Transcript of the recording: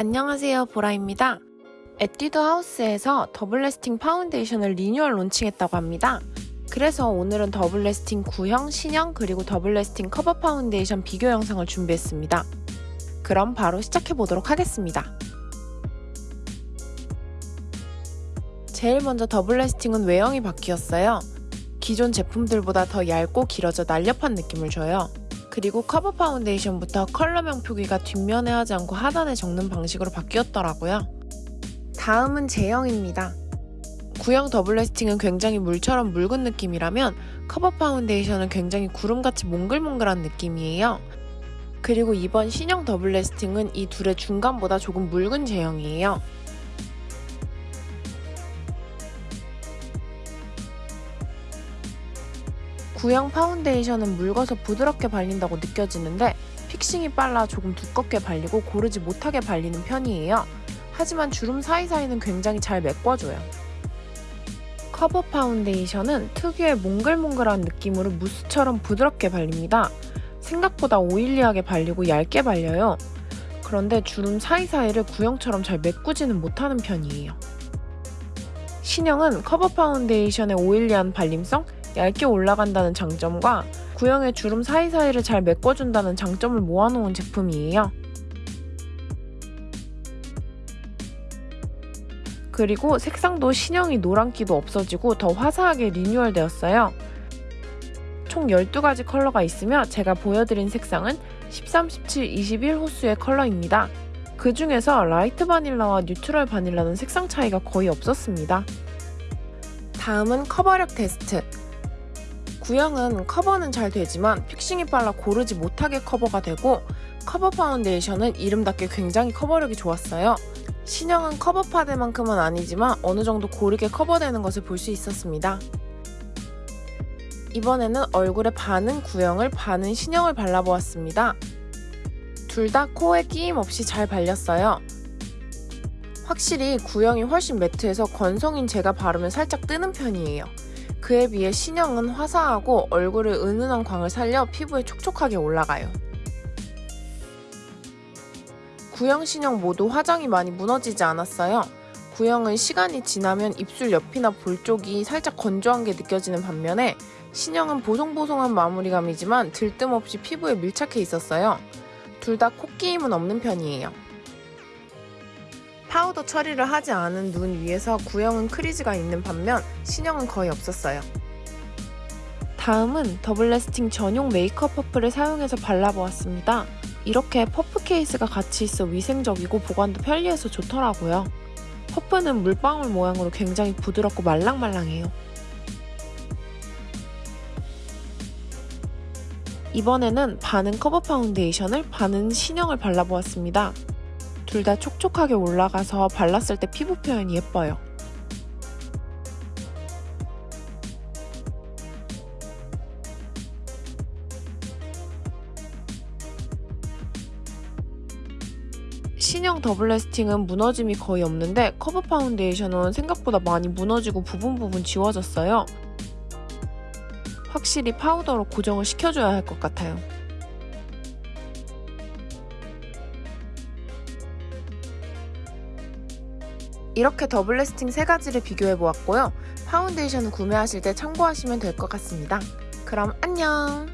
안녕하세요 보라입니다. 에뛰드 하우스에서 Double Lasting 파운데이션을 리뉴얼 론칭했다고 합니다. 그래서 오늘은 Double Lasting 구형, 신형 그리고 Double Lasting 커버 파운데이션 비교 영상을 준비했습니다. 그럼 바로 시작해 보도록 하겠습니다. 제일 먼저 Double Lasting은 외형이 바뀌었어요. 기존 제품들보다 더 얇고 길어져 날렵한 느낌을 줘요. 그리고 커버 파운데이션부터 컬러명 표기가 뒷면에 하지 않고 하단에 적는 방식으로 바뀌었더라고요. 다음은 제형입니다. 구형 Double Lasting은 굉장히 물처럼 묽은 느낌이라면 커버 파운데이션은 굉장히 구름같이 몽글몽글한 느낌이에요. 그리고 이번 신형 Double Lasting은 이 둘의 중간보다 조금 묽은 제형이에요. 구형 파운데이션은 묽어서 부드럽게 발린다고 느껴지는데 fixing이 빨라 조금 두껍게 발리고 고르지 못하게 발리는 편이에요. 하지만 주름 사이사이는 굉장히 잘 메꿔줘요. 커버 파운데이션은 특유의 몽글몽글한 느낌으로 무스처럼 부드럽게 발립니다. 생각보다 oily하게 발리고 얇게 발려요. 그런데 주름 사이사이를 구형처럼 잘 메꾸지는 못하는 편이에요. 신형은 커버 파운데이션의 oily한 발림성, 얇게 올라간다는 장점과 구형의 주름 사이사이를 잘 메꿔준다는 장점을 모아놓은 제품이에요. 그리고 색상도 신형이 노란기도 없어지고 더 화사하게 리뉴얼 되었어요. 총 12가지 컬러가 있으며 제가 보여드린 색상은 13, 17, 21 호수의 컬러입니다. 그 중에서 Light Vanilla와 Neutral Vanilla는 색상 차이가 거의 없었습니다. 다음은 커버력 테스트. 구형은 커버는 잘 되지만 fixing이 빨라 고르지 못하게 커버가 되고 커버 파운데이션은 이름답게 굉장히 커버력이 좋았어요. 신형은 커버 파데만큼은 아니지만 어느 정도 고르게 커버되는 것을 볼 수 있었습니다. 이번에는 얼굴에 반은 구형을 반은 신형을 발라보았습니다. 둘 다 코에 끼임 없이 잘 발렸어요. 확실히 구형이 훨씬 매트해서 건성인 제가 바르면 살짝 뜨는 편이에요. 그에 비해 신형은 화사하고 얼굴에 은은한 광을 살려 피부에 촉촉하게 올라가요. 구형, 신형 모두 화장이 많이 무너지지 않았어요. 구형은 시간이 지나면 입술 옆이나 볼 쪽이 살짝 건조한 게 느껴지는 반면에 신형은 보송보송한 마무리감이지만 들뜸 없이 피부에 밀착해 있었어요. 둘다 코끼임은 없는 편이에요. 파우더 처리를 하지 않은 눈 위에서 구형은 crease가 있는 반면 신형은 거의 없었어요. 다음은 Double Lasting 전용 메이크업 퍼프를 사용해서 발라보았습니다. 이렇게 퍼프 케이스가 같이 있어 위생적이고 보관도 편리해서 좋더라고요. 퍼프는 물방울 모양으로 굉장히 부드럽고 말랑말랑해요. 이번에는 반은 커버 파운데이션을 반은 신형을 발라보았습니다. 둘 다 촉촉하게 올라가서 발랐을 때 피부 표현이 예뻐요. 신형 Double Lasting은 무너짐이 거의 없는데 커버 파운데이션은 생각보다 많이 무너지고 부분 부분 지워졌어요. 확실히 파우더로 고정을 시켜줘야 할 것 같아요. 이렇게 Double Lasting 세 가지를 비교해 보았고요. 파운데이션을 구매하실 때 참고하시면 될 것 같습니다. 그럼 안녕!